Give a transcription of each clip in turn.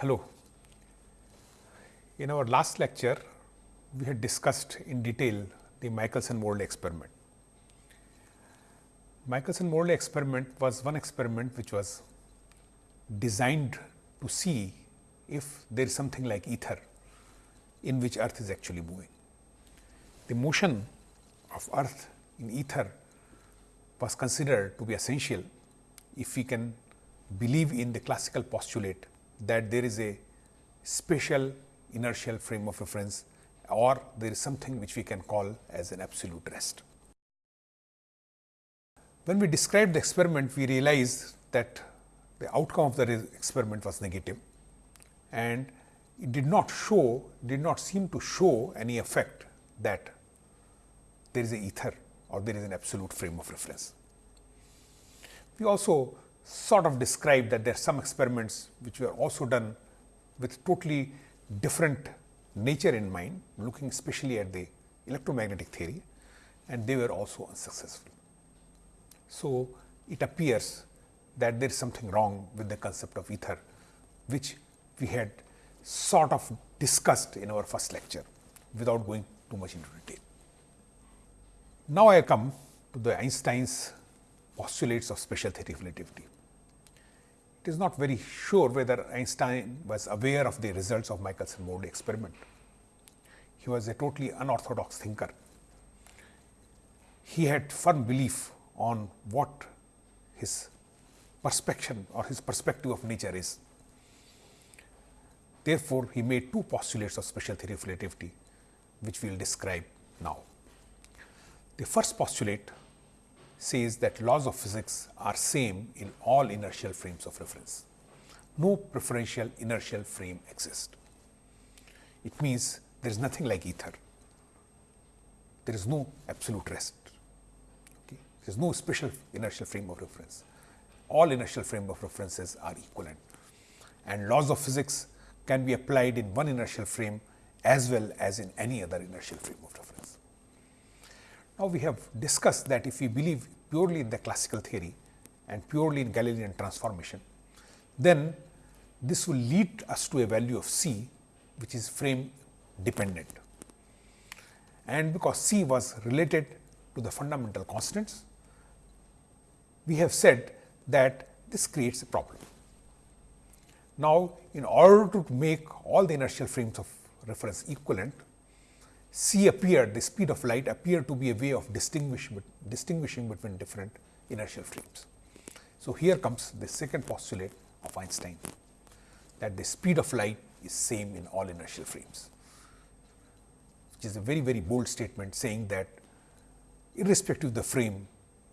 Hello. In our last lecture, we had discussed in detail the Michelson-Morley experiment. Michelson-Morley experiment was one experiment which was designed to see if there is something like ether in which earth is actually moving. The motion of earth in ether was considered to be essential if we can believe in the classical postulate that there is a special inertial frame of reference or there is something which we can call as an absolute rest. When we described the experiment, we realized that the outcome of the experiment was negative and it did not show, did not seem to show any effect that there is a ether or there is an absolute frame of reference. We also sort of described that there are some experiments which were also done with totally different nature in mind, looking especially at the electromagnetic theory and they were also unsuccessful. So, it appears that there is something wrong with the concept of ether, which we had sort of discussed in our first lecture without going too much into detail. Now, I come to the Einstein's postulates of special theory of relativity. It is not very sure whether Einstein was aware of the results of Michelson-Morley experiment. He was a totally unorthodox thinker. He had firm belief on what his perception or his perspective of nature is. Therefore, he made two postulates of special theory of relativity, which we will describe now. The first postulate says that laws of physics are same in all inertial frames of reference. No preferential inertial frame exists. It means there is nothing like ether. There is no absolute rest. Okay. There is no special inertial frame of reference. All inertial frame of references are equivalent and laws of physics can be applied in one inertial frame as well as in any other inertial frame of reference. Now, we have discussed that if we believe purely in the classical theory and purely in Galilean transformation, then this will lead us to a value of c which is frame dependent. And because c was related to the fundamental constants, we have said that this creates a problem. Now, in order to make all the inertial frames of reference equivalent, c appeared, the speed of light appeared to be a way of distinguish, distinguishing between different inertial frames. So, here comes the second postulate of Einstein that the speed of light is same in all inertial frames, which is a very very bold statement saying that irrespective of the frame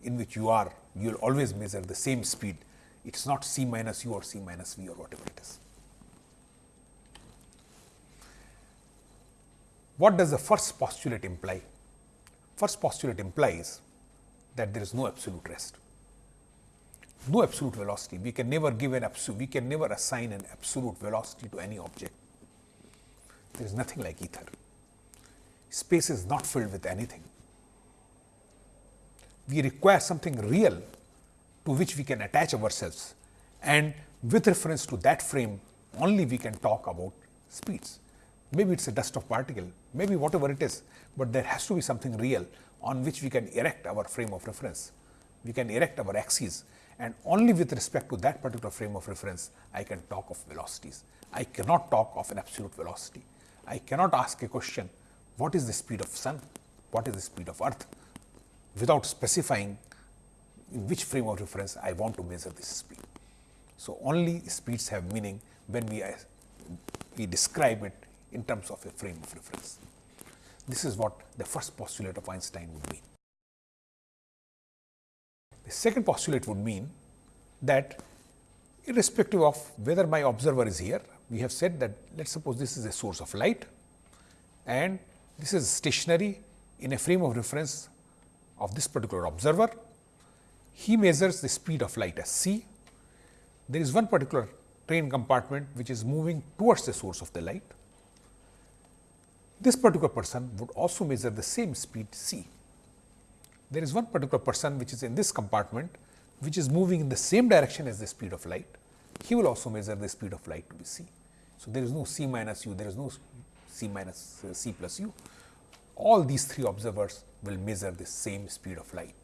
in which you are, you will always measure the same speed. It is not c minus u or c minus v or whatever it is. What does the first postulate imply? First postulate implies that there is no absolute rest, no absolute velocity. We can never give an absolute, we can never assign an absolute velocity to any object. There is nothing like ether. Space is not filled with anything. We require something real to which we can attach ourselves and with reference to that frame only we can talk about speeds maybe it is a dust of particle, maybe whatever it is, but there has to be something real on which we can erect our frame of reference. We can erect our axes and only with respect to that particular frame of reference, I can talk of velocities. I cannot talk of an absolute velocity. I cannot ask a question, what is the speed of sun? What is the speed of earth? Without specifying in which frame of reference I want to measure this speed. So, only speeds have meaning when we, we describe it in terms of a frame of reference. This is what the first postulate of Einstein would mean. The second postulate would mean that irrespective of whether my observer is here, we have said that let us suppose this is a source of light and this is stationary in a frame of reference of this particular observer. He measures the speed of light as c. There is one particular train compartment which is moving towards the source of the light this particular person would also measure the same speed c. There is one particular person which is in this compartment which is moving in the same direction as the speed of light. He will also measure the speed of light to be c. So, there is no c minus u, there is no c minus uh, c plus u. All these three observers will measure the same speed of light.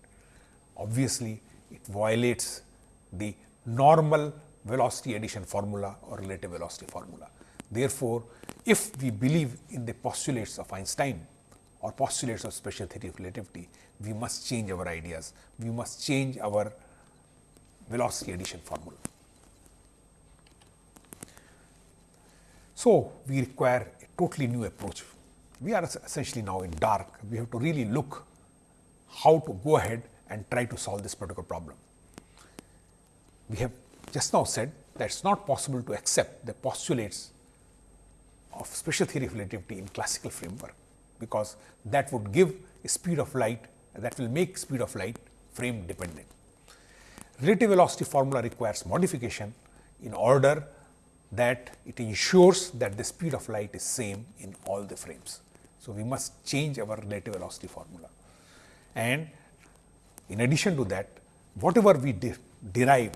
Obviously, it violates the normal velocity addition formula or relative velocity formula. Therefore, if we believe in the postulates of Einstein or postulates of special theory of relativity, we must change our ideas, we must change our velocity addition formula. So, we require a totally new approach. We are essentially now in dark, we have to really look how to go ahead and try to solve this particular problem. We have just now said that it is not possible to accept the postulates of special theory of relativity in classical framework, because that would give a speed of light that will make speed of light frame dependent. Relative velocity formula requires modification in order that it ensures that the speed of light is same in all the frames. So, we must change our relative velocity formula and in addition to that whatever we de derive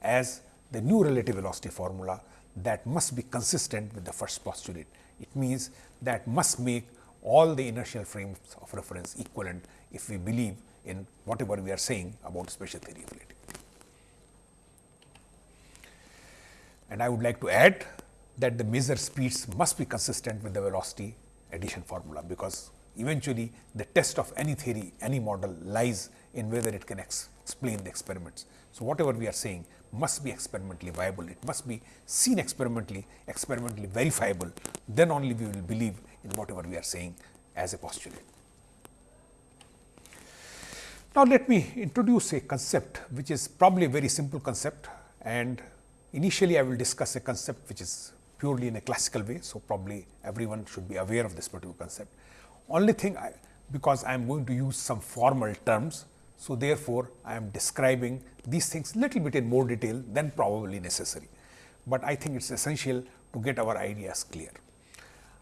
as the new relative velocity formula that must be consistent with the first postulate. It means that must make all the inertial frames of reference equivalent if we believe in whatever we are saying about special theory of relativity. And I would like to add that the measure speeds must be consistent with the velocity addition formula, because eventually the test of any theory, any model lies in whether it can ex explain the experiments. So, whatever we are saying must be experimentally viable, it must be seen experimentally, experimentally verifiable, then only we will believe in whatever we are saying as a postulate. Now, let me introduce a concept which is probably a very simple concept and initially I will discuss a concept which is purely in a classical way. So, probably everyone should be aware of this particular concept. Only thing I, because I am going to use some formal terms so, therefore, I am describing these things little bit in more detail than probably necessary, but I think it is essential to get our ideas clear.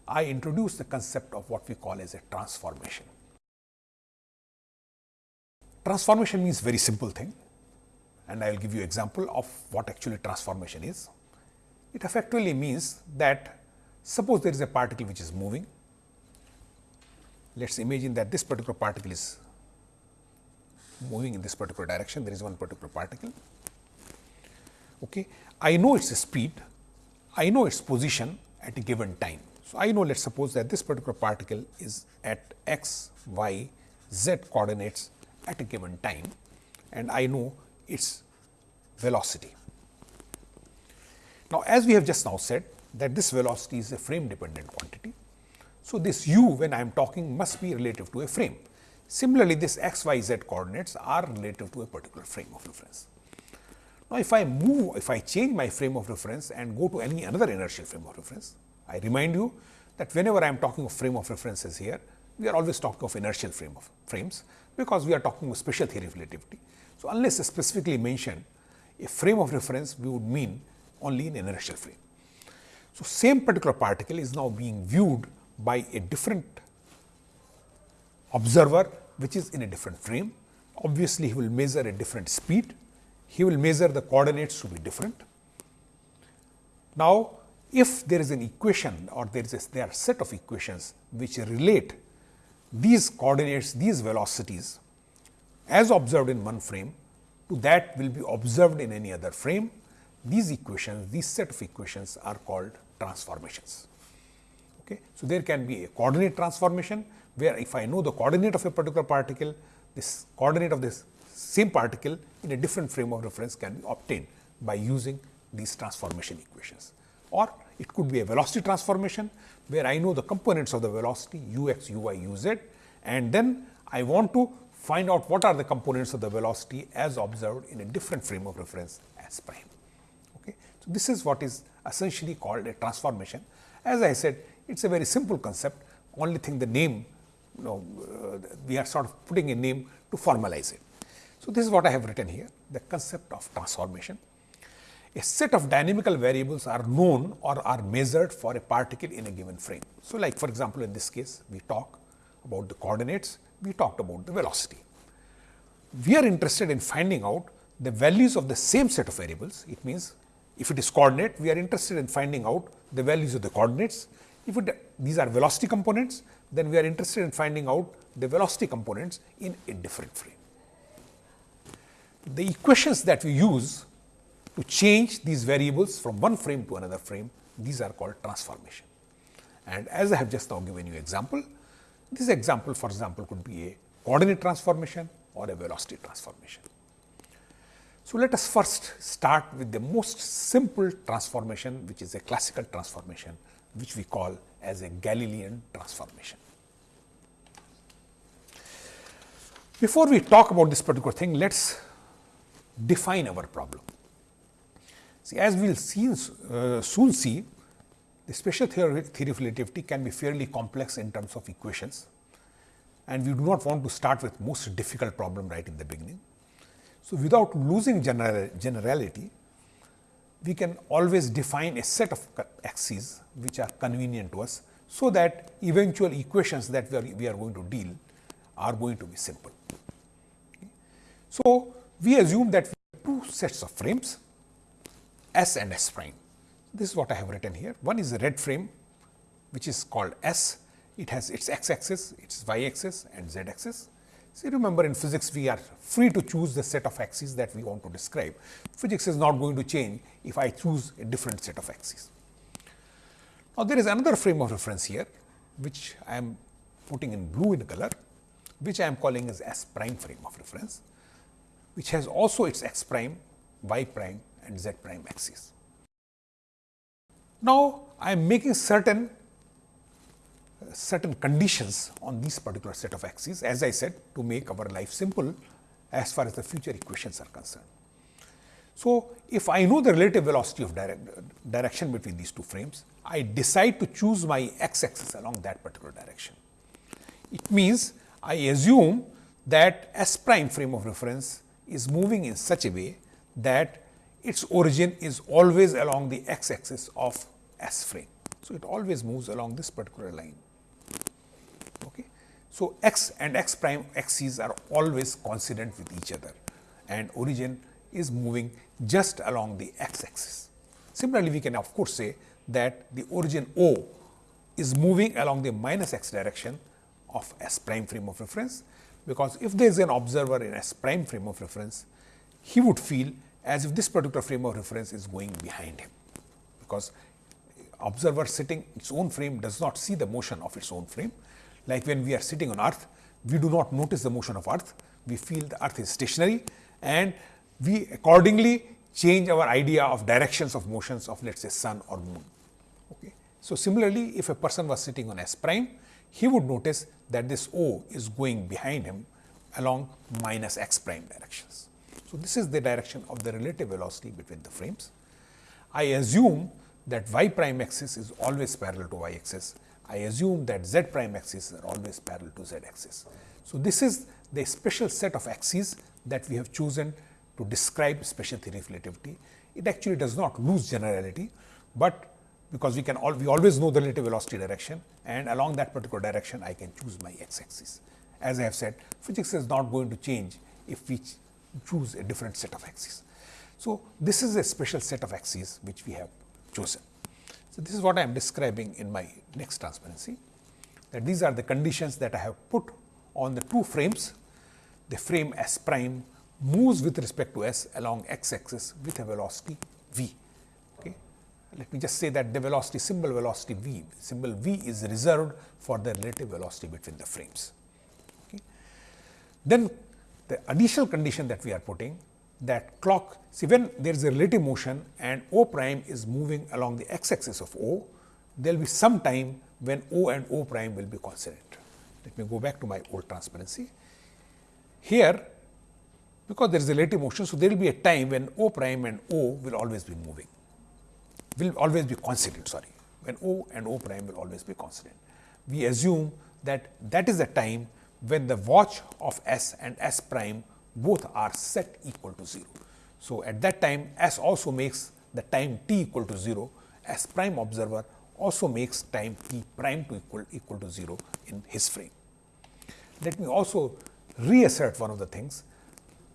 I introduce the concept of what we call as a transformation. Transformation means very simple thing and I will give you example of what actually transformation is. It effectively means that suppose there is a particle which is moving. Let us imagine that this particular particle is moving in this particular direction, there is one particular particle. Okay. I know its speed, I know its position at a given time. So, I know let us suppose that this particular particle is at x, y, z coordinates at a given time and I know its velocity. Now, as we have just now said that this velocity is a frame dependent quantity. So, this u when I am talking must be relative to a frame. Similarly, this x, y, z coordinates are relative to a particular frame of reference. Now, if I move, if I change my frame of reference and go to any another inertial frame of reference, I remind you that whenever I am talking of frame of references here, we are always talking of inertial frame of frames, because we are talking of special theory of relativity. So, unless specifically mentioned a frame of reference, we would mean only an inertial frame. So, same particular particle is now being viewed by a different observer which is in a different frame. Obviously, he will measure a different speed, he will measure the coordinates to be different. Now, if there is an equation or there is a, there are set of equations which relate these coordinates, these velocities as observed in one frame to that will be observed in any other frame. These equations, these set of equations are called transformations. Okay. So, there can be a coordinate transformation where if I know the coordinate of a particular particle, this coordinate of this same particle in a different frame of reference can be obtained by using these transformation equations. Or it could be a velocity transformation, where I know the components of the velocity u x, u y, u z and then I want to find out what are the components of the velocity as observed in a different frame of reference as prime. Okay. So, this is what is essentially called a transformation. As I said, it is a very simple concept, only thing the name you know, uh, we are sort of putting a name to formalize it. So, this is what I have written here, the concept of transformation. A set of dynamical variables are known or are measured for a particle in a given frame. So, like for example, in this case, we talk about the coordinates, we talked about the velocity. We are interested in finding out the values of the same set of variables. It means if it is coordinate, we are interested in finding out the values of the coordinates. If it, these are velocity components, then we are interested in finding out the velocity components in a different frame. The equations that we use to change these variables from one frame to another frame, these are called transformation. And as I have just now given you an example, this example for example could be a coordinate transformation or a velocity transformation. So, let us first start with the most simple transformation which is a classical transformation which we call as a Galilean transformation. Before we talk about this particular thing, let us define our problem. See, as we will see, uh, soon see, the special theory, theory of relativity can be fairly complex in terms of equations and we do not want to start with most difficult problem right in the beginning. So, without losing general, generality, we can always define a set of axes which are convenient to us, so that eventual equations that we are, we are going to deal are going to be simple. So, we assume that we have two sets of frames S and S prime. This is what I have written here. One is a red frame which is called S. It has its x axis, its y axis and z axis. See remember in physics we are free to choose the set of axes that we want to describe. Physics is not going to change if I choose a different set of axes. Now, there is another frame of reference here which I am putting in blue in color which I am calling as S prime frame of reference which has also its x prime, y prime and z prime axes. Now, I am making certain certain conditions on these particular set of axes as I said to make our life simple as far as the future equations are concerned. So, if I know the relative velocity of direct, direction between these two frames, I decide to choose my x axis along that particular direction. It means I assume that S prime frame of reference is moving in such a way that its origin is always along the x axis of S frame. So, it always moves along this particular line. So, x and x prime axes are always coincident with each other and origin is moving just along the x axis. Similarly, we can of course say that the origin O is moving along the minus x direction of S prime frame of reference, because if there is an observer in S prime frame of reference, he would feel as if this particular frame of reference is going behind him, because observer sitting its own frame does not see the motion of its own frame. Like when we are sitting on earth, we do not notice the motion of earth, we feel the earth is stationary and we accordingly change our idea of directions of motions of let us say sun or moon. Okay. So, similarly, if a person was sitting on S prime, he would notice that this O is going behind him along minus x prime directions. So, this is the direction of the relative velocity between the frames. I assume that y prime axis is always parallel to y axis. I assume that z prime axis are always parallel to z axis. So, this is the special set of axes that we have chosen to describe special theory of relativity. It actually does not lose generality, but because we can all we always know the relative velocity direction and along that particular direction I can choose my x axis. As I have said physics is not going to change if we choose a different set of axes. So, this is a special set of axes which we have chosen. So, this is what I am describing in my next transparency that these are the conditions that I have put on the two frames. The frame S prime moves with respect to S along x axis with a velocity v. Okay. Let me just say that the velocity symbol velocity v, symbol v is reserved for the relative velocity between the frames. Okay. Then the additional condition that we are putting that clock, see when there is a relative motion and O prime is moving along the x axis of O, there will be some time when O and O prime will be coincident. Let me go back to my old transparency. Here, because there is a relative motion, so there will be a time when O prime and O will always be moving, will always be coincident, sorry, when O and O prime will always be coincident. We assume that that is the time when the watch of S and S prime both are set equal to 0. So, at that time S also makes the time t equal to 0, S prime observer also makes time t prime to equal, equal to 0 in his frame. Let me also reassert one of the things,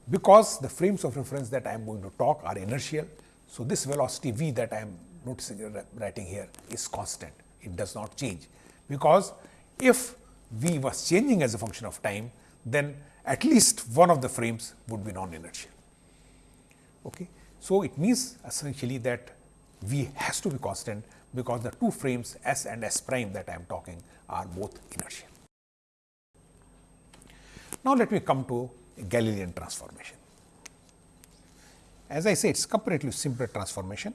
because the frames of reference that I am going to talk are inertial, So, this velocity v that I am noticing uh, writing here is constant, it does not change, because if v was changing as a function of time, then at least one of the frames would be non-inertial. Okay. So, it means essentially that v has to be constant because the two frames s and s prime that I am talking are both inertial. Now, let me come to Galilean transformation. As I say, it is comparatively simpler transformation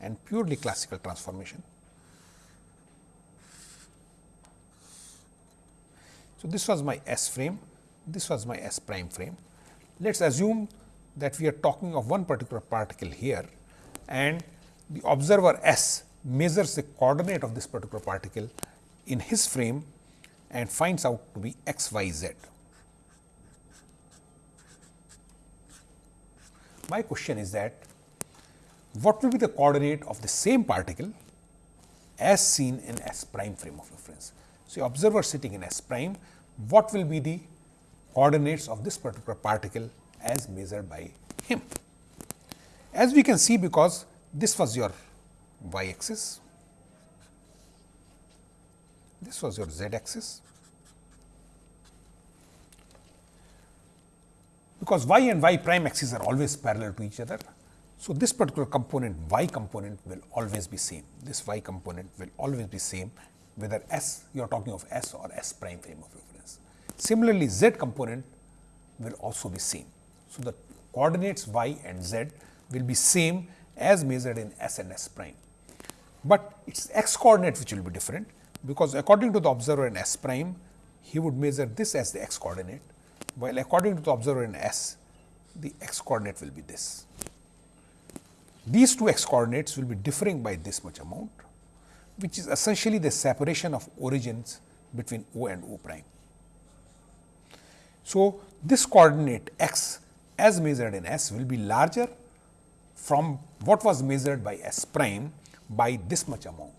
and purely classical transformation. So, this was my S frame, this was my S prime frame. Let us assume that we are talking of one particular particle here and the observer S measures the coordinate of this particular particle in his frame and finds out to be x, y, z. My question is that what will be the coordinate of the same particle as seen in S prime frame of reference. So, observer sitting in S prime, what will be the coordinates of this particular particle as measured by him. As we can see because this was your y axis, this was your z axis, because y and y prime axes are always parallel to each other. So, this particular component y component will always be same, this y component will always be same whether s you are talking of s or s prime frame of reference. Similarly, z component will also be same. So, the coordinates y and z will be same as measured in s and s prime, but it is x coordinate which will be different because according to the observer in s prime he would measure this as the x coordinate while according to the observer in S, the x coordinate will be this. These two x coordinates will be differing by this much amount, which is essentially the separation of origins between O and O prime. So, this coordinate x as measured in S will be larger from what was measured by S prime by this much amount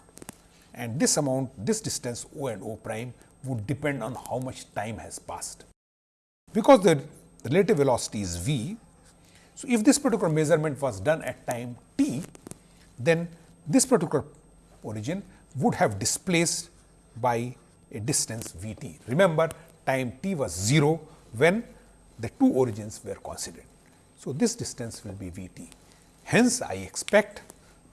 and this amount this distance O and O prime would depend on how much time has passed. Because the relative velocity is v, so if this particular measurement was done at time t, then this particular origin would have displaced by a distance v t. Remember time t was 0 when the two origins were considered. So, this distance will be v t. Hence, I expect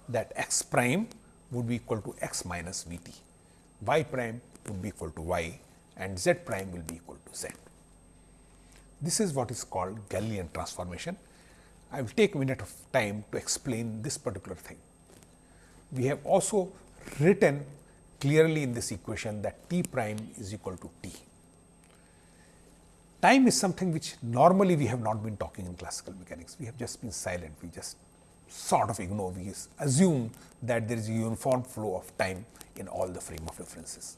that x prime would be equal to x minus v t, y prime would be equal to y and z prime will be equal to z. This is what is called Galilean transformation. I will take a minute of time to explain this particular thing. We have also written clearly in this equation that t prime is equal to t. Time is something which normally we have not been talking in classical mechanics. We have just been silent. We just sort of ignore. We assume that there is a uniform flow of time in all the frame of references.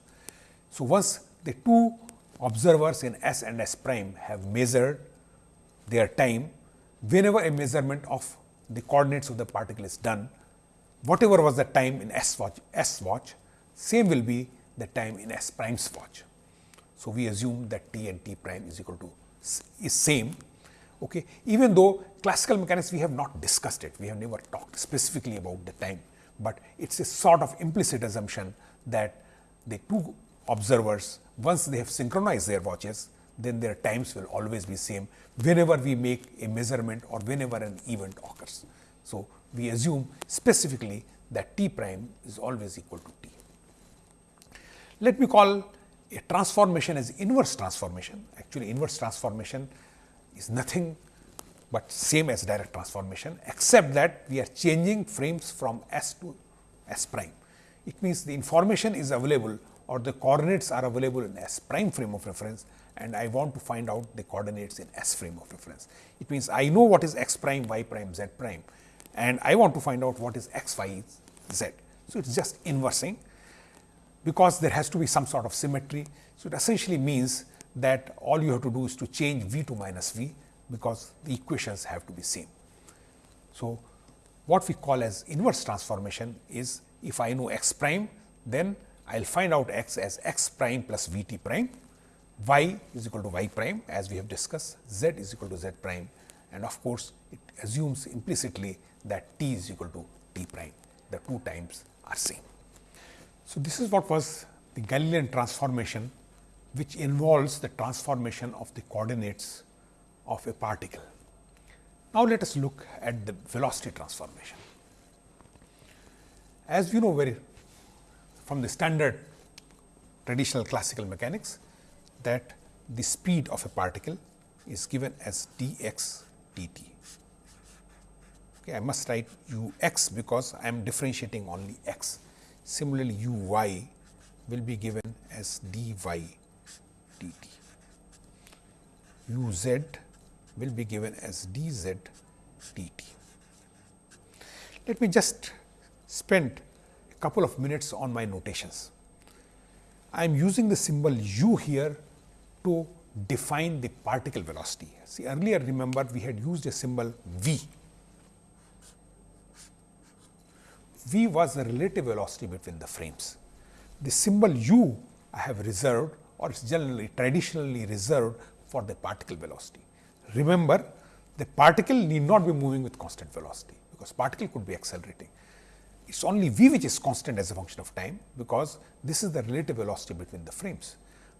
So, once the two observers in S and S prime have measured their time whenever a measurement of the coordinates of the particle is done, whatever was the time in S watch, S watch, same will be the time in S prime's watch. So, we assume that T and T prime is equal to is same. Okay. Even though classical mechanics we have not discussed it, we have never talked specifically about the time, but it is a sort of implicit assumption that the two observers once they have synchronized their watches, then their times will always be same whenever we make a measurement or whenever an event occurs. So, we assume specifically that t prime is always equal to t. Let me call a transformation as inverse transformation. Actually, inverse transformation is nothing but same as direct transformation, except that we are changing frames from S to S prime. It means the information is available or the coordinates are available in S prime frame of reference and I want to find out the coordinates in S frame of reference. It means I know what is x prime, y prime, z prime and I want to find out what is x, y, z. So, it is just inversing because there has to be some sort of symmetry. So, it essentially means that all you have to do is to change v to minus v because the equations have to be same. So, what we call as inverse transformation is if I know x prime then I will find out x as x prime plus v t prime, y is equal to y prime as we have discussed, z is equal to z prime and of course, it assumes implicitly that t is equal to t prime, the two times are same. So, this is what was the Galilean transformation which involves the transformation of the coordinates of a particle. Now, let us look at the velocity transformation. As we know very from the standard traditional classical mechanics that the speed of a particle is given as dx dt. Okay, I must write u x because I am differentiating only x. Similarly, u y will be given as dy dt. u z will be given as dz dt. Let me just spend a couple of minutes on my notations. I am using the symbol u here to define the particle velocity. See earlier remember we had used a symbol v. v was the relative velocity between the frames. The symbol u I have reserved or is generally traditionally reserved for the particle velocity. Remember the particle need not be moving with constant velocity, because particle could be accelerating. It is only v which is constant as a function of time, because this is the relative velocity between the frames.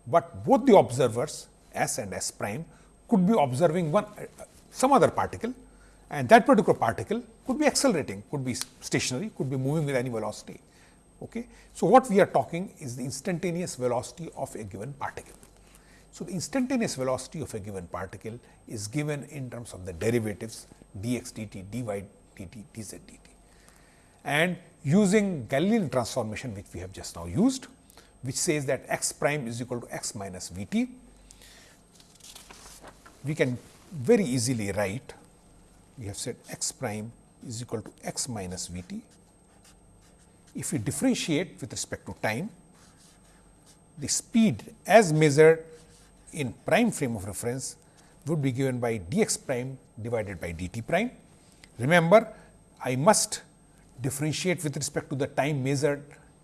But both the observers s and s prime could be observing one uh, some other particle and that particular particle could be accelerating, could be stationary, could be moving with any velocity. Okay. So, what we are talking is the instantaneous velocity of a given particle. So, the instantaneous velocity of a given particle is given in terms of the derivatives dx dt, dy dt, dz dt. And using Galilean transformation which we have just now used, which says that x prime is equal to x minus v t, we can very easily write, we have said x prime is equal to x minus v t. If we differentiate with respect to time, the speed as measured in prime frame of reference would be given by dx prime divided by dt prime. Remember, I must differentiate with respect to the time measured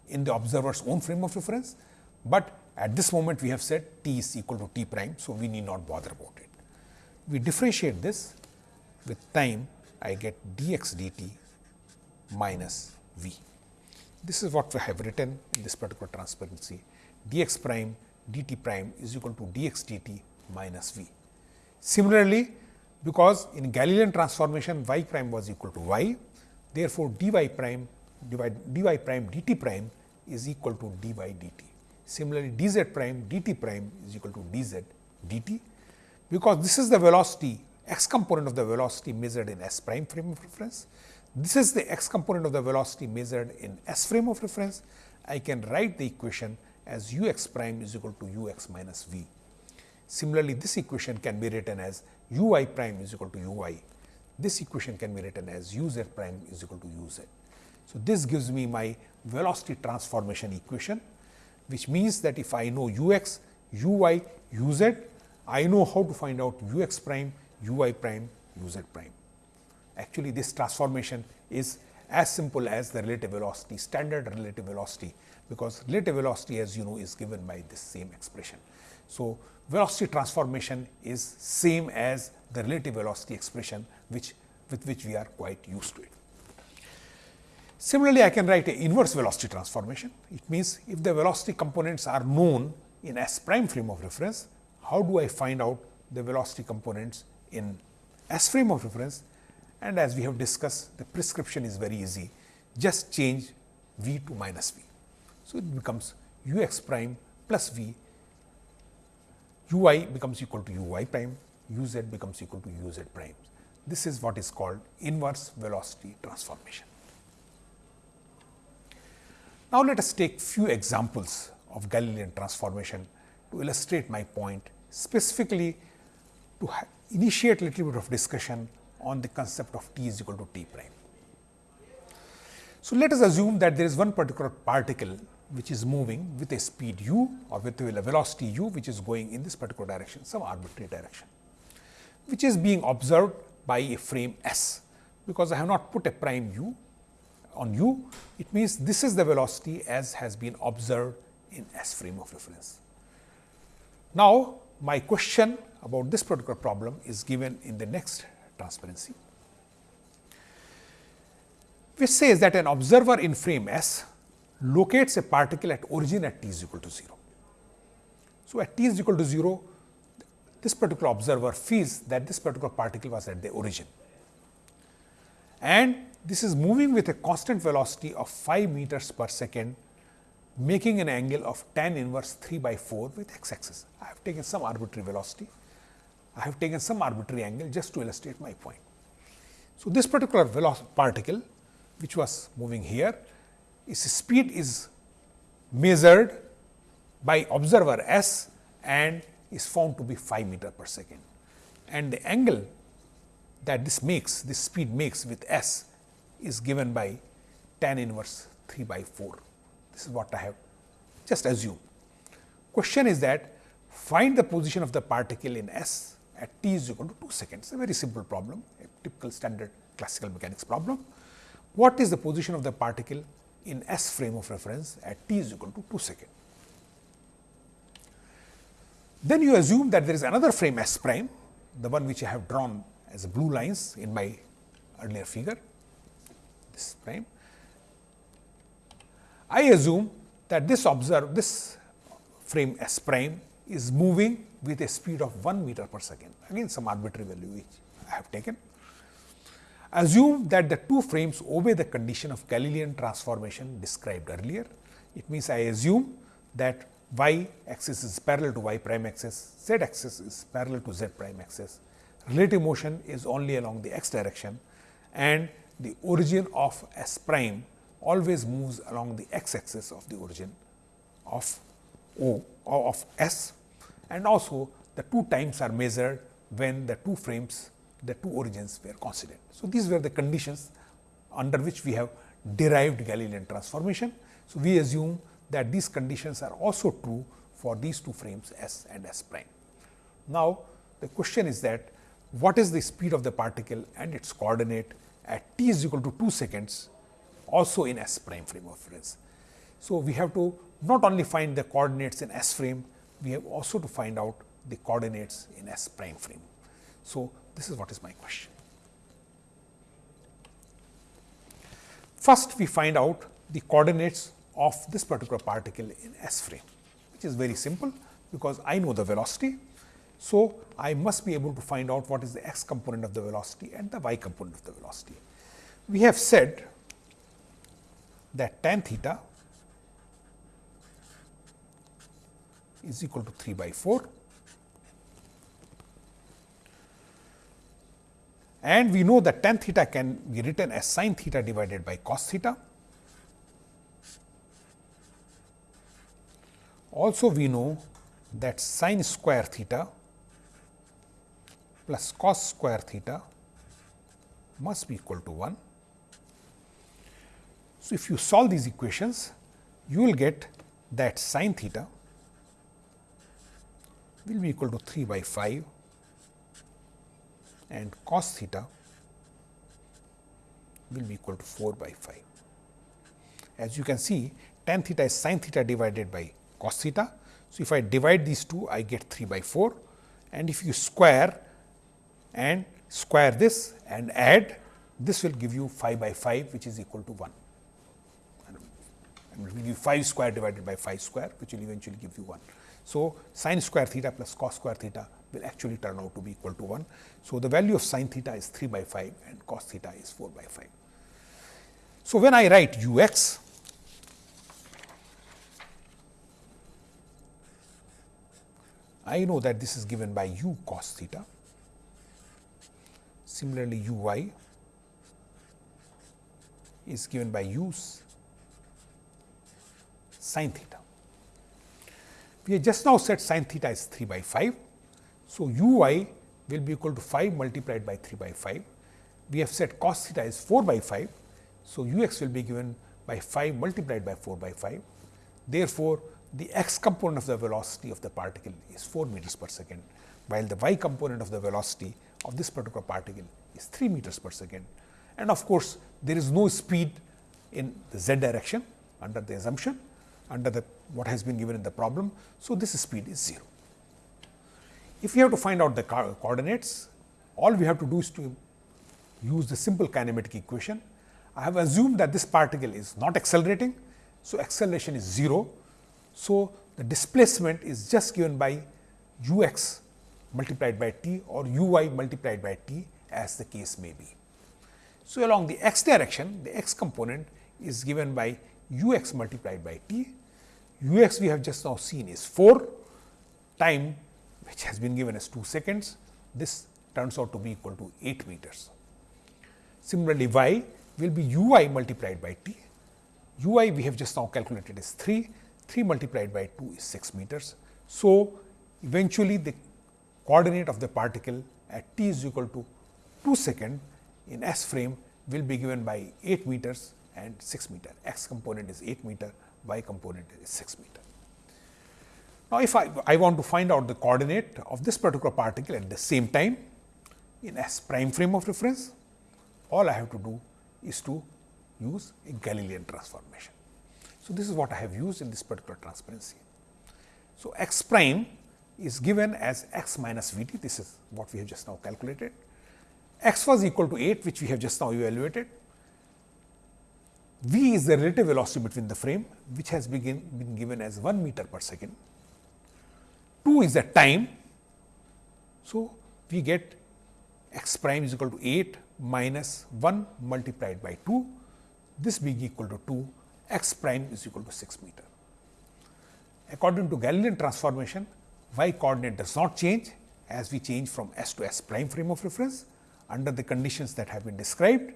in the observer's own frame of reference, but at this moment we have said t is equal to t prime. So, we need not bother about it. We differentiate this with time I get dx dt minus v. This is what we have written in this particular transparency dx prime dt prime is equal to dx dt minus v. Similarly, because in Galilean transformation y prime was equal to y, therefore, dy prime divide dy prime dt prime is equal to dy dt. Similarly, dz prime dt prime is equal to dz dt, because this is the velocity x component of the velocity measured in s prime frame of reference. This is the x component of the velocity measured in s frame of reference. I can write the equation as u x prime is equal to u x minus v. Similarly, this equation can be written as u y prime is equal to u y. This equation can be written as u z prime is equal to u z. So, this gives me my velocity transformation equation, which means that if I know u x, u y, u z, I know how to find out u x prime, u y prime, u z prime. Actually, this transformation is as simple as the relative velocity, standard relative velocity because relative velocity as you know is given by this same expression. So, velocity transformation is same as the relative velocity expression which with which we are quite used to it. Similarly, I can write a inverse velocity transformation. It means, if the velocity components are known in S prime frame of reference, how do I find out the velocity components in S frame of reference? And as we have discussed, the prescription is very easy. Just change v to minus v. So, it becomes u x prime plus v, u y becomes equal to u y prime, u z becomes equal to u z prime. This is what is called inverse velocity transformation. Now, let us take few examples of Galilean transformation to illustrate my point specifically to initiate a little bit of discussion on the concept of t is equal to t prime. So, let us assume that there is one particular particle which is moving with a speed u or with a velocity u which is going in this particular direction some arbitrary direction which is being observed by a frame S. Because I have not put a prime u on u, it means this is the velocity as has been observed in S frame of reference. Now, my question about this particular problem is given in the next transparency. which says that an observer in frame S locates a particle at origin at t is equal to 0. So, at t is equal to 0, this particular observer feels that this particular particle was at the origin and this is moving with a constant velocity of 5 meters per second making an angle of tan inverse 3 by 4 with x axis. I have taken some arbitrary velocity, I have taken some arbitrary angle just to illustrate my point. So, this particular particle which was moving here, its speed is measured by observer S and is found to be 5 meter per second. And the angle that this makes, this speed makes with S is given by tan inverse 3 by 4. This is what I have just assumed. Question is that find the position of the particle in S at t is equal to 2 seconds, a very simple problem, a typical standard classical mechanics problem. What is the position of the particle in S frame of reference at t is equal to 2 seconds? Then you assume that there is another frame S prime, the one which I have drawn as blue lines in my earlier figure, this prime. I assume that this observe this frame S prime is moving with a speed of 1 meter per second, again some arbitrary value which I have taken. Assume that the two frames obey the condition of Galilean transformation described earlier. It means I assume that y axis is parallel to y prime axis, z axis is parallel to z prime axis. Relative motion is only along the x direction and the origin of S prime always moves along the x axis of the origin of O of S and also the two times are measured when the two frames the two origins were coincident. So, these were the conditions under which we have derived Galilean transformation. So, we assume that these conditions are also true for these two frames S and S prime. Now, the question is that what is the speed of the particle and its coordinate at t is equal to 2 seconds also in S prime frame of reference. So, we have to not only find the coordinates in S frame, we have also to find out the coordinates in S prime frame. So, this is what is my question. First, we find out the coordinates of this particular particle in S frame, which is very simple because I know the velocity. So, I must be able to find out what is the x component of the velocity and the y component of the velocity. We have said that tan theta is equal to 3 by 4 and we know that tan theta can be written as sin theta divided by cos theta. Also we know that sin square theta plus cos square theta must be equal to 1. So, if you solve these equations, you will get that sin theta will be equal to 3 by 5 and cos theta will be equal to 4 by 5. As you can see tan theta is sin theta divided by cos theta. So, if I divide these two I get 3 by 4 and if you square and square this and add this will give you 5 by 5 which is equal to 1 and it will give you 5 square divided by 5 square which will eventually give you 1. So, sin square theta plus cos square theta will actually turn out to be equal to 1. So, the value of sin theta is 3 by 5 and cos theta is 4 by 5. So, when I write u x, I know that this is given by u cos theta. Similarly, u y is given by u sin theta. We have just now said sin theta is 3 by 5. So, u y will be equal to 5 multiplied by 3 by 5. We have said cos theta is 4 by 5. So, u x will be given by 5 multiplied by 4 by 5. Therefore, the x component of the velocity of the particle is 4 meters per second, while the y component of the velocity of this particular particle is 3 meters per second. And of course, there is no speed in the z direction under the assumption under the what has been given in the problem. So, this speed is 0. If we have to find out the coordinates, all we have to do is to use the simple kinematic equation. I have assumed that this particle is not accelerating. So, acceleration is 0. So, the displacement is just given by u x multiplied by t or u y multiplied by t as the case may be. So, along the x direction the x component is given by u x multiplied by t, u x we have just now seen is 4 time which has been given as 2 seconds, this turns out to be equal to 8 meters. Similarly, y will be u y multiplied by t t, u y we have just now calculated is 3, 3 multiplied by 2 is 6 meters. So, eventually the coordinate of the particle at t is equal to 2 second in S frame will be given by 8 meters and 6 meter. X component is 8 meter, Y component is 6 meter. Now, if I, I want to find out the coordinate of this particular particle at the same time in S prime frame of reference, all I have to do is to use a Galilean transformation. So, this is what I have used in this particular transparency. So, x prime is given as x minus v t, this is what we have just now calculated. x was equal to 8, which we have just now evaluated. V is the relative velocity between the frame, which has begin, been given as 1 meter per second. 2 is the time. So, we get x prime is equal to 8 minus 1 multiplied by 2, this being equal to 2, x prime is equal to 6 meter. According to Galilean transformation, y coordinate does not change as we change from s to s prime frame of reference under the conditions that have been described.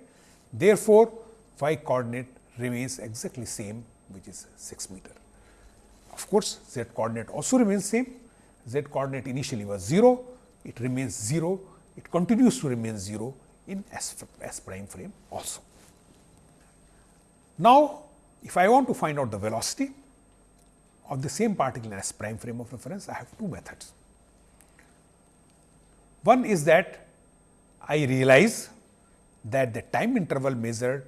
Therefore, y coordinate remains exactly same which is 6 meter. Of course, z coordinate also remains same, z coordinate initially was 0, it remains 0, it continues to remain 0 in S, S prime frame also. Now, if I want to find out the velocity of the same particle in S prime frame of reference, I have two methods. One is that I realize that the time interval measured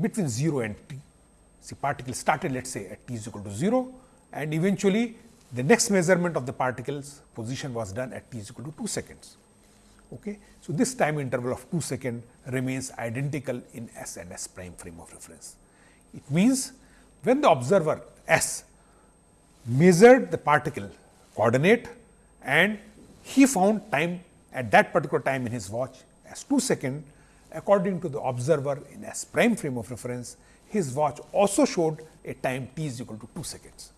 between 0 and t, see particle started let us say at t is equal to 0 and eventually the next measurement of the particle's position was done at t is equal to 2 seconds. Okay. So, this time interval of 2 second remains identical in S and S prime frame of reference. It means, when the observer S measured the particle coordinate and he found time at that particular time in his watch as 2 second according to the observer in S prime frame of reference, his watch also showed a time t is equal to 2 seconds.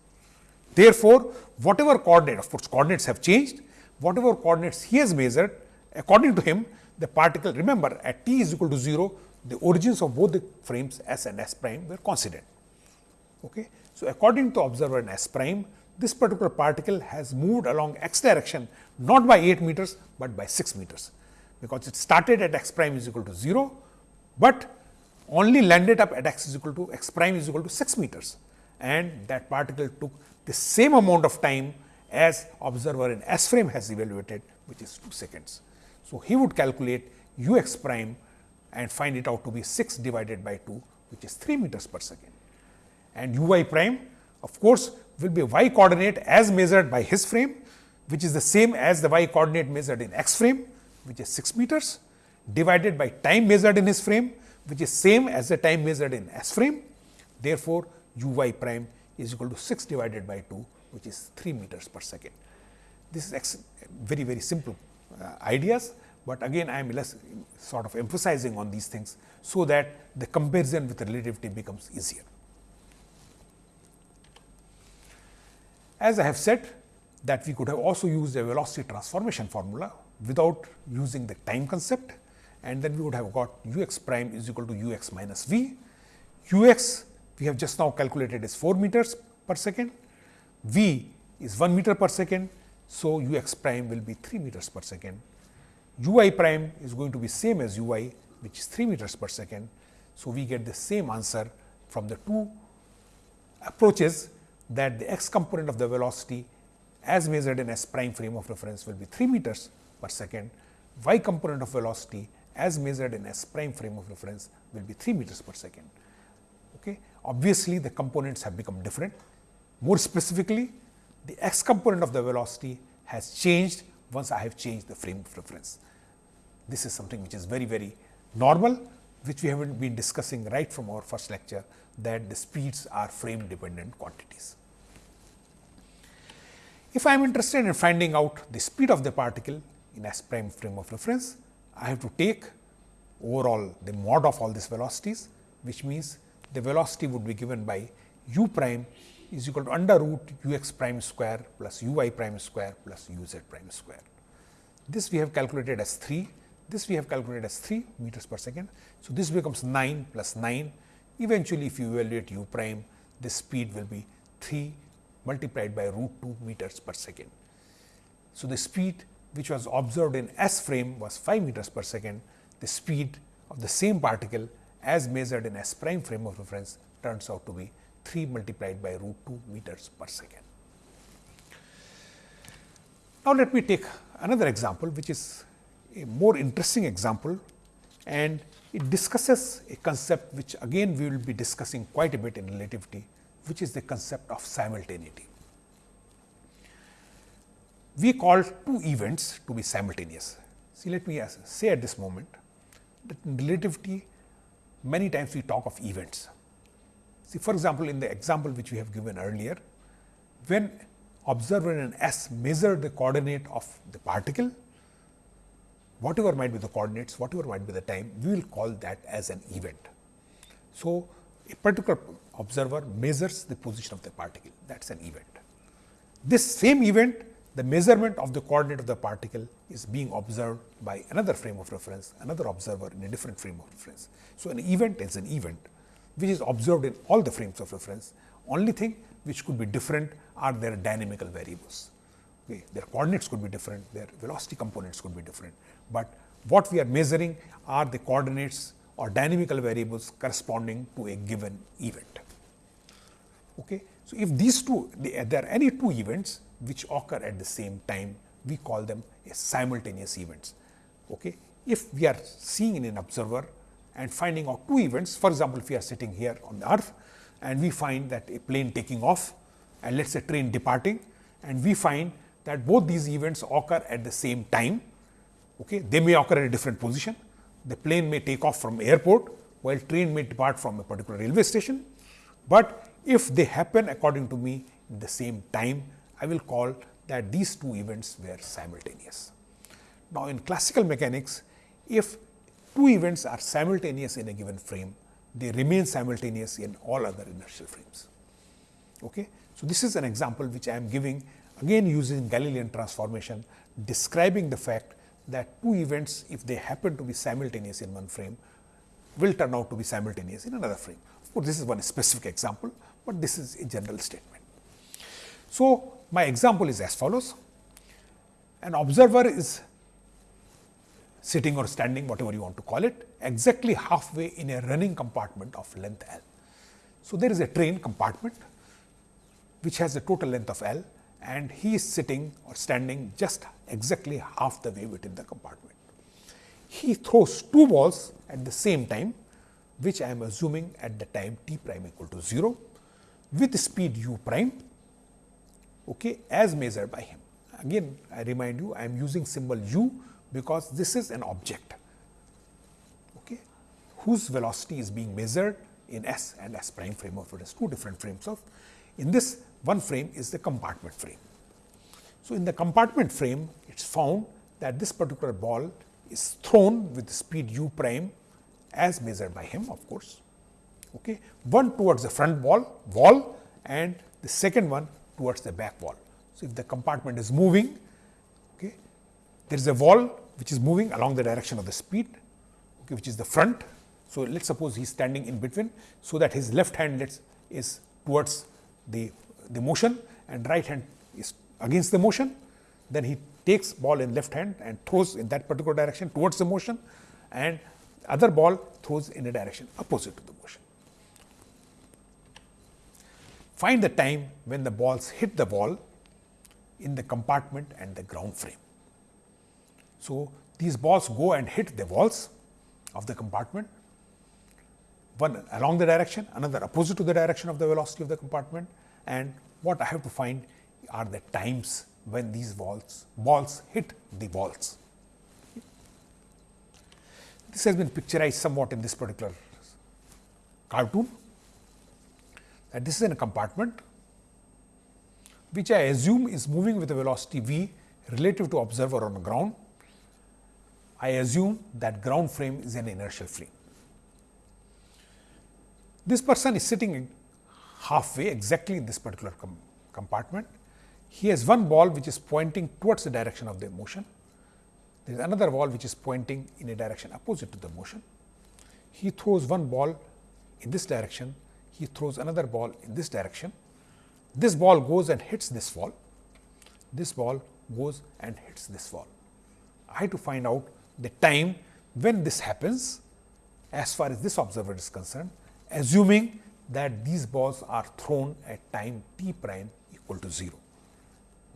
Therefore, whatever coordinate of course, coordinates have changed, whatever coordinates he has measured according to him the particle remember at t is equal to 0 the origins of both the frames s and s prime were coincident. Okay. So, according to observer in s prime this particular particle has moved along x direction not by 8 meters, but by 6 meters because it started at x prime is equal to 0, but only landed up at x is equal to x prime is equal to 6 meters and that particle took the same amount of time as observer in S frame has evaluated which is 2 seconds. So, he would calculate u x prime and find it out to be 6 divided by 2 which is 3 meters per second. And u y prime of course, will be y coordinate as measured by his frame which is the same as the y coordinate measured in x frame which is 6 meters divided by time measured in his frame which is same as the time measured in S frame. Therefore, u y prime is equal to 6 divided by 2 which is 3 meters per second. This is very very simple uh, ideas, but again I am less sort of emphasizing on these things. So, that the comparison with relativity becomes easier. As I have said that we could have also used a velocity transformation formula without using the time concept and then we would have got u x prime is equal to u x minus v. u x we have just now calculated is 4 meters per second, v is 1 meter per second. So, u x prime will be 3 meters per second, u y prime is going to be same as u y which is 3 meters per second. So, we get the same answer from the two approaches that the x component of the velocity as measured in s prime frame of reference will be 3 meters per second, y component of velocity as measured in s prime frame of reference will be 3 meters per second. Okay. Obviously, the components have become different. More specifically, the x component of the velocity has changed once I have changed the frame of reference. This is something which is very, very normal which we have been discussing right from our first lecture that the speeds are frame dependent quantities. If I am interested in finding out the speed of the particle in S prime frame of reference, I have to take overall the mod of all these velocities, which means the velocity would be given by u prime is equal to under root u x prime square plus u y prime square plus u z prime square. This we have calculated as 3, this we have calculated as 3 meters per second. So, this becomes 9 plus 9. Eventually, if you evaluate u prime, the speed will be 3 multiplied by root 2 meters per second. So, the speed which was observed in S frame was 5 meters per second. The speed of the same particle as measured in S prime frame of reference turns out to be 3 multiplied by root 2 meters per second. Now, let me take another example which is a more interesting example and it discusses a concept which again we will be discussing quite a bit in relativity which is the concept of simultaneity. We call two events to be simultaneous. See, let me say at this moment that in relativity many times we talk of events. See, for example, in the example which we have given earlier, when observer in S measure the coordinate of the particle, whatever might be the coordinates, whatever might be the time, we will call that as an event. So, a particular observer measures the position of the particle, that is an event. This same event, the measurement of the coordinate of the particle is being observed by another frame of reference, another observer in a different frame of reference. So, an event is an event which is observed in all the frames of reference. Only thing which could be different are their dynamical variables. Okay. Their coordinates could be different, their velocity components could be different, but what we are measuring are the coordinates or dynamical variables corresponding to a given event. Okay. So, if these two there are any two events which occur at the same time, we call them simultaneous events. Okay. If we are seeing in an observer and finding out two events, for example, if we are sitting here on the earth and we find that a plane taking off and let us say train departing and we find that both these events occur at the same time. Okay. They may occur at a different position. The plane may take off from airport while train may depart from a particular railway station, but if they happen according to me in the same time, I will call that these two events were simultaneous. Now, in classical mechanics, if two events are simultaneous in a given frame, they remain simultaneous in all other inertial frames. Okay? So, this is an example which I am giving again using Galilean transformation describing the fact that two events if they happen to be simultaneous in one frame will turn out to be simultaneous in another frame. Of course, this is one specific example, but this is a general statement. So, my example is as follows. An observer is sitting or standing whatever you want to call it exactly halfway in a running compartment of length L. So, there is a train compartment which has a total length of L and he is sitting or standing just exactly half the way within the compartment. He throws two balls at the same time which I am assuming at the time t prime equal to 0 with speed u prime okay, as measured by him. Again I remind you I am using symbol u because this is an object okay, whose velocity is being measured in S and S prime frame of reference, two different frames of. In this one frame is the compartment frame. So, in the compartment frame it is found that this particular ball is thrown with speed u prime as measured by him of course. Okay. One towards the front wall, wall and the second one towards the back wall. So, if the compartment is moving, okay, there is a wall which is moving along the direction of the speed, okay, which is the front. So, let us suppose he is standing in between, so that his left hand let's, is towards the, the motion and right hand is against the motion. Then he takes ball in left hand and throws in that particular direction towards the motion and other ball throws in a direction opposite to the motion. Find the time when the balls hit the wall in the compartment and the ground frame. So, these balls go and hit the walls of the compartment, one along the direction, another opposite to the direction of the velocity of the compartment and what I have to find are the times when these balls balls hit the walls. This has been picturized somewhat in this particular cartoon. This is in a compartment which I assume is moving with a velocity v relative to observer on the ground. I assume that ground frame is an inertial frame. This person is sitting halfway exactly in this particular com compartment. He has one ball which is pointing towards the direction of the motion. There is another ball which is pointing in a direction opposite to the motion. He throws one ball in this direction, he throws another ball in this direction. This ball goes and hits this wall, this ball goes and hits this wall. I have to find out the time when this happens as far as this observer is concerned, assuming that these balls are thrown at time t prime equal to 0.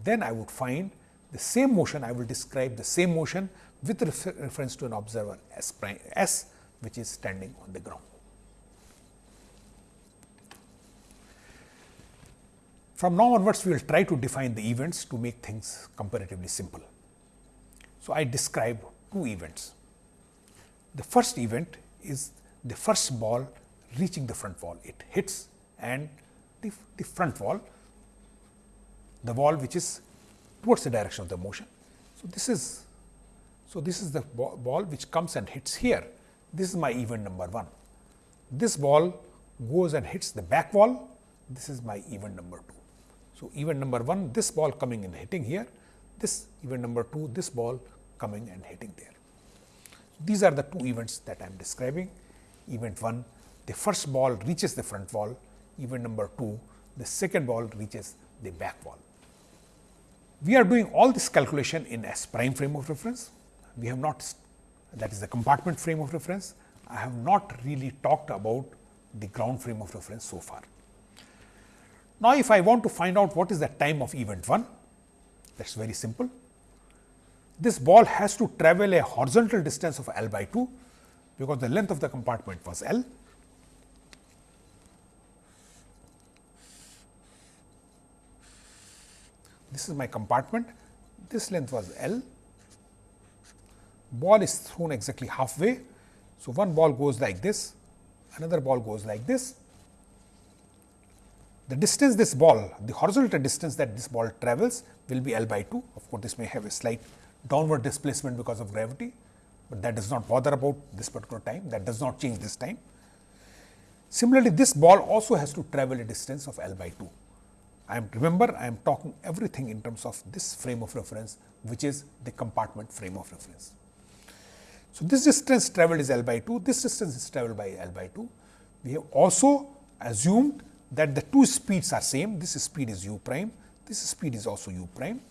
Then I would find the same motion, I will describe the same motion with refer reference to an observer S prime S which is standing on the ground. From now onwards, we will try to define the events to make things comparatively simple. So, I describe two events. The first event is the first ball reaching the front wall. It hits and the, the front wall, the wall which is towards the direction of the motion. So, this is so this is the ball which comes and hits here. This is my event number 1. This ball goes and hits the back wall. This is my event number 2. So, event number 1 this ball coming and hitting here, this event number 2 this ball coming and hitting there. These are the two events that I am describing. Event 1 the first ball reaches the front wall, event number 2 the second ball reaches the back wall. We are doing all this calculation in S prime frame of reference. We have not that is the compartment frame of reference. I have not really talked about the ground frame of reference so far. Now, if I want to find out what is the time of event 1, that is very simple. This ball has to travel a horizontal distance of L by 2, because the length of the compartment was L. This is my compartment, this length was L. Ball is thrown exactly halfway. So, one ball goes like this, another ball goes like this the distance this ball, the horizontal distance that this ball travels will be L by 2. Of course, this may have a slight downward displacement because of gravity, but that does not bother about this particular time, that does not change this time. Similarly, this ball also has to travel a distance of L by 2. I am remember I am talking everything in terms of this frame of reference which is the compartment frame of reference. So, this distance travelled is L by 2, this distance is travelled by L by 2. We have also assumed that the two speeds are same, this speed is u prime, this speed is also u prime.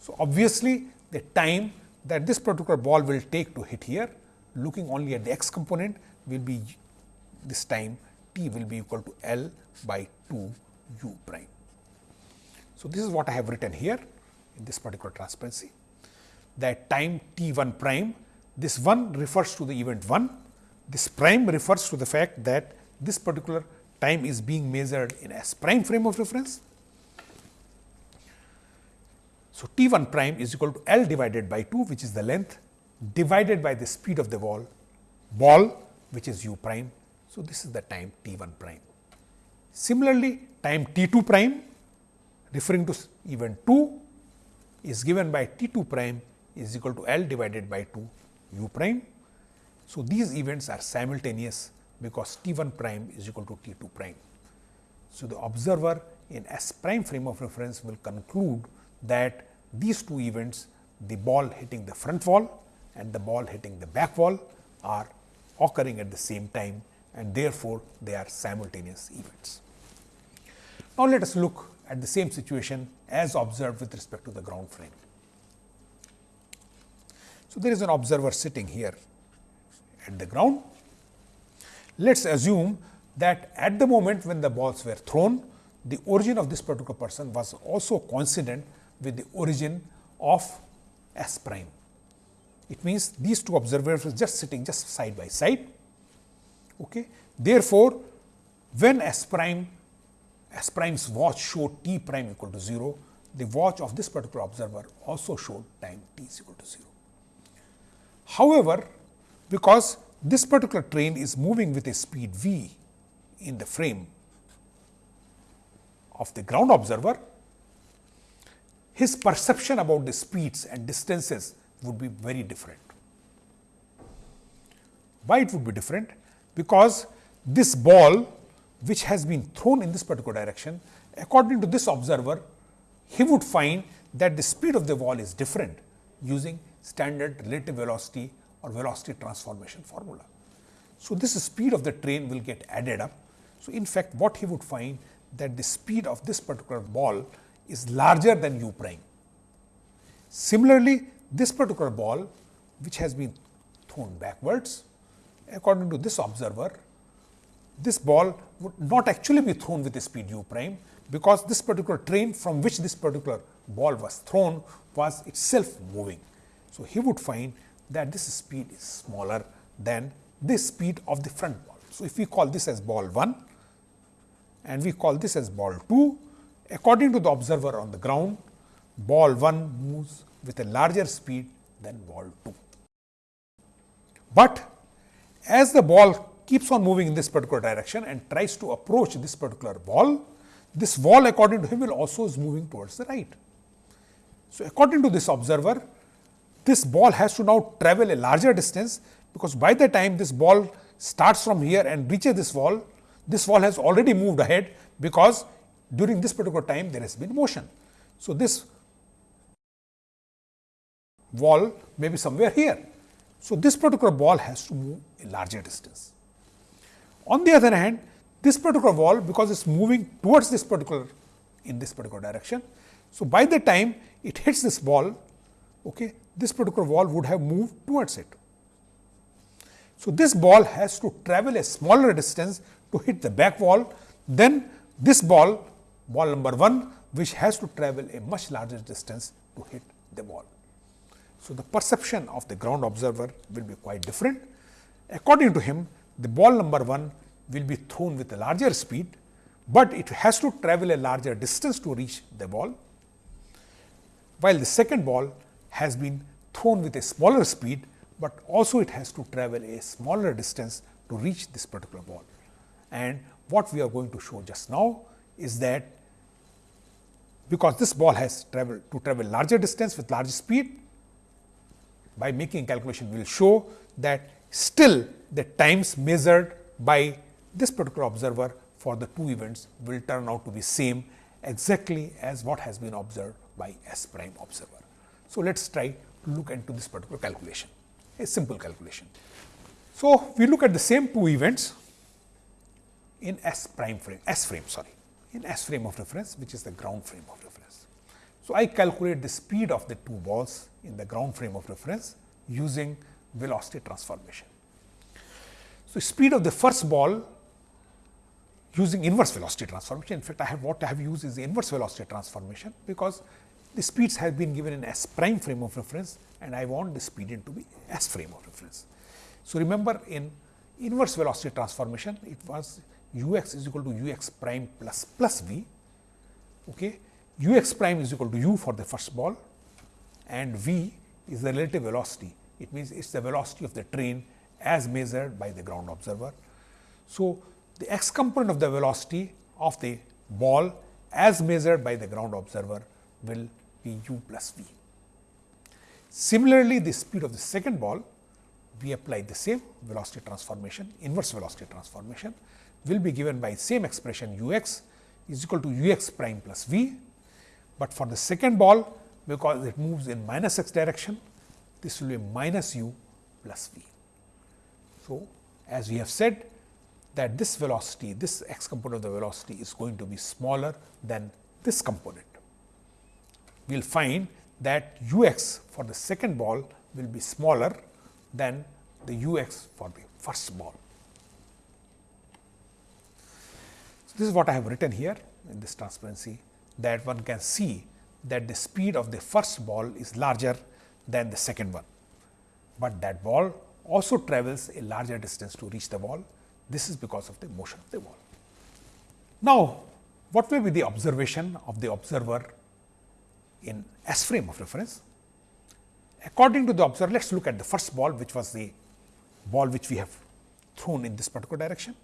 So, obviously, the time that this particular ball will take to hit here, looking only at the x component will be this time t will be equal to L by 2 u prime. So, this is what I have written here in this particular transparency that time t 1 prime, this 1 refers to the event 1, this prime refers to the fact that this particular time is being measured in S prime frame of reference. So, T 1 prime is equal to L divided by 2 which is the length divided by the speed of the ball, ball which is u prime. So, this is the time T 1 prime. Similarly, time T 2 prime referring to event 2 is given by T 2 prime is equal to L divided by 2 u prime. So, these events are simultaneous because T 1 prime is equal to T 2 prime. So, the observer in S prime frame of reference will conclude that these two events the ball hitting the front wall and the ball hitting the back wall are occurring at the same time and therefore, they are simultaneous events. Now, let us look at the same situation as observed with respect to the ground frame. So, there is an observer sitting here at the ground let us assume that at the moment when the balls were thrown, the origin of this particular person was also coincident with the origin of S prime. It means these two observers were just sitting just side by side. Okay. Therefore, when S prime S prime's watch showed t prime equal to 0, the watch of this particular observer also showed time t is equal to 0. However, because this particular train is moving with a speed v in the frame of the ground observer, his perception about the speeds and distances would be very different. Why it would be different? Because this ball which has been thrown in this particular direction, according to this observer, he would find that the speed of the ball is different using standard relative velocity or velocity transformation formula. So, this speed of the train will get added up. So, in fact, what he would find that the speed of this particular ball is larger than u prime. Similarly, this particular ball which has been thrown backwards according to this observer, this ball would not actually be thrown with a speed u prime, because this particular train from which this particular ball was thrown was itself moving. So, he would find that this speed is smaller than this speed of the front ball. So, if we call this as ball 1 and we call this as ball 2, according to the observer on the ground, ball 1 moves with a larger speed than ball 2. But as the ball keeps on moving in this particular direction and tries to approach this particular ball, this wall according to him will also is moving towards the right. So, according to this observer, this ball has to now travel a larger distance, because by the time this ball starts from here and reaches this wall, this wall has already moved ahead, because during this particular time there has been motion. So, this wall may be somewhere here. So, this particular ball has to move a larger distance. On the other hand, this particular wall because it is moving towards this particular in this particular direction. So, by the time it hits this ball, okay, this particular wall would have moved towards it. So, this ball has to travel a smaller distance to hit the back wall than this ball, ball number 1, which has to travel a much larger distance to hit the ball. So, the perception of the ground observer will be quite different. According to him, the ball number 1 will be thrown with a larger speed, but it has to travel a larger distance to reach the ball, while the second ball has been thrown with a smaller speed, but also it has to travel a smaller distance to reach this particular ball. And what we are going to show just now is that because this ball has traveled to travel larger distance with larger speed, by making calculation we will show that still the times measured by this particular observer for the two events will turn out to be same exactly as what has been observed by S prime observer. So, let us try to look into this particular calculation, a simple calculation. So, we look at the same two events in S prime frame, S frame sorry, in S frame of reference which is the ground frame of reference. So, I calculate the speed of the two balls in the ground frame of reference using velocity transformation. So, speed of the first ball using inverse velocity transformation. In fact, I have what I have used is the inverse velocity transformation, because the speeds have been given in S prime frame of reference and I want the speed in to be S frame of reference. So, remember in inverse velocity transformation it was u x is equal to u x prime plus plus v, okay. u x prime is equal to u for the first ball and v is the relative velocity. It means, it is the velocity of the train as measured by the ground observer. So, the x component of the velocity of the ball as measured by the ground observer will u plus v. Similarly, the speed of the second ball we apply the same velocity transformation inverse velocity transformation will be given by same expression u x is equal to u x prime plus v, but for the second ball because it moves in minus x direction this will be minus u plus v. So, as we have said that this velocity, this x component of the velocity is going to be smaller than this component. We will find that u x for the second ball will be smaller than the u x for the first ball. So, this is what I have written here in this transparency that one can see that the speed of the first ball is larger than the second one, but that ball also travels a larger distance to reach the ball this is because of the motion of the ball. Now, what will be the observation of the observer in S frame of reference? According to the observer, let us look at the first ball which was the ball which we have thrown in this particular direction.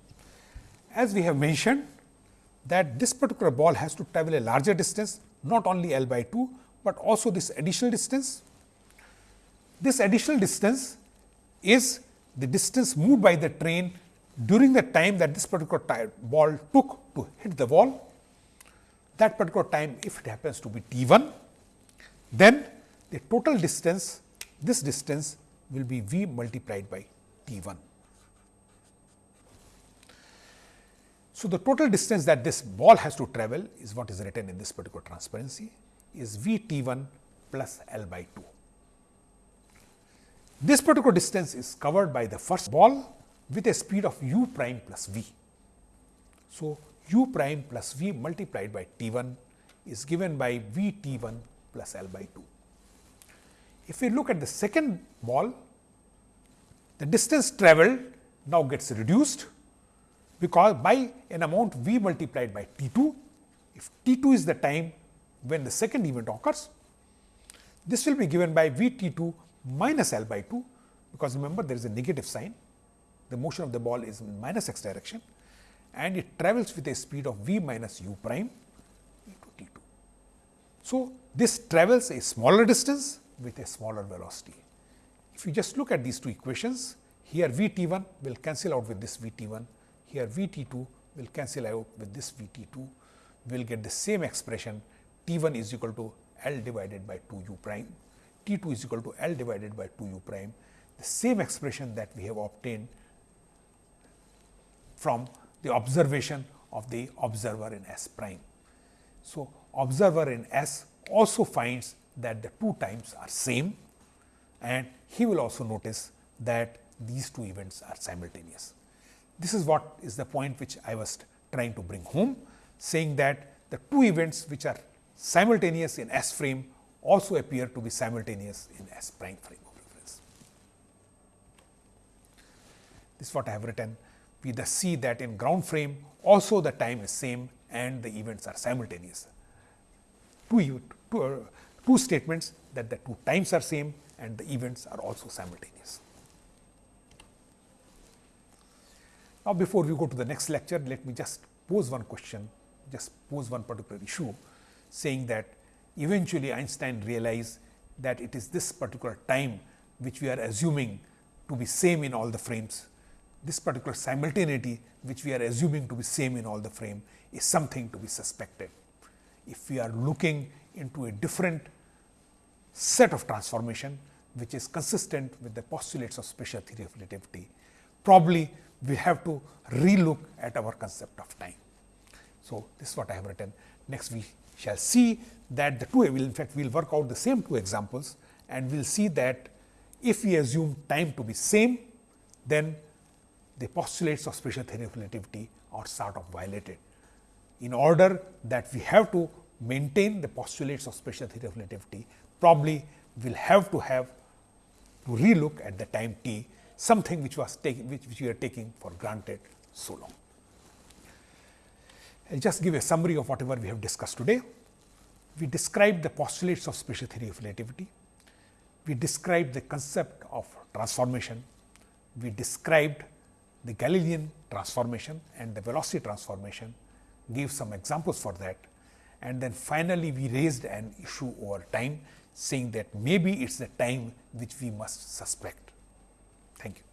As we have mentioned that this particular ball has to travel a larger distance not only L by 2, but also this additional distance. This additional distance is the distance moved by the train during the time that this particular ball took to hit the wall. That particular time if it happens to be t 1, then the total distance this distance will be v multiplied by t 1. So, the total distance that this ball has to travel is what is written in this particular transparency is v t 1 plus L by 2. This particular distance is covered by the first ball with a speed of u prime plus v. So, u prime plus v multiplied by t 1 is given by v t 1 plus L by 2. If we look at the second ball, the distance travelled now gets reduced because by an amount v multiplied by t 2. If t 2 is the time when the second event occurs, this will be given by v t 2 minus L by 2, because remember there is a negative sign, the motion of the ball is in minus x direction and it travels with a speed of v minus u prime into t 2. So, this travels a smaller distance with a smaller velocity. If you just look at these two equations, here v t 1 will cancel out with this v t 1, here v t 2 will cancel out with this v t 2, we will get the same expression t 1 is equal to L divided by 2 u prime, t 2 is equal to L divided by 2 u prime, the same expression that we have obtained from the observation of the observer in S prime. So, observer in S also finds that the two times are same and he will also notice that these two events are simultaneous. This is what is the point which I was trying to bring home saying that the two events which are simultaneous in S frame also appear to be simultaneous in S prime frame of reference. This is what I have written. We thus see that in ground frame also the time is same and the events are simultaneous. Two, two, uh, two statements that the two times are same and the events are also simultaneous. Now, before we go to the next lecture, let me just pose one question, just pose one particular issue saying that eventually Einstein realized that it is this particular time which we are assuming to be same in all the frames. This particular simultaneity which we are assuming to be same in all the frame is something to be suspected. If we are looking into a different set of transformation which is consistent with the postulates of special theory of relativity, probably we have to relook at our concept of time. So, this is what I have written. Next we shall see that the two will in fact we will work out the same two examples and we will see that if we assume time to be same, then the postulates of special theory of relativity are sort of violated. In order that we have to maintain the postulates of special theory of relativity, probably we will have to have to relook at the time t, something which was taking which, which we are taking for granted so long. I will just give a summary of whatever we have discussed today. We described the postulates of special theory of relativity. We described the concept of transformation. We described the Galilean transformation and the velocity transformation, gave some examples for that and then finally, we raised an issue over time saying that maybe it is the time which we must suspect. Thank you.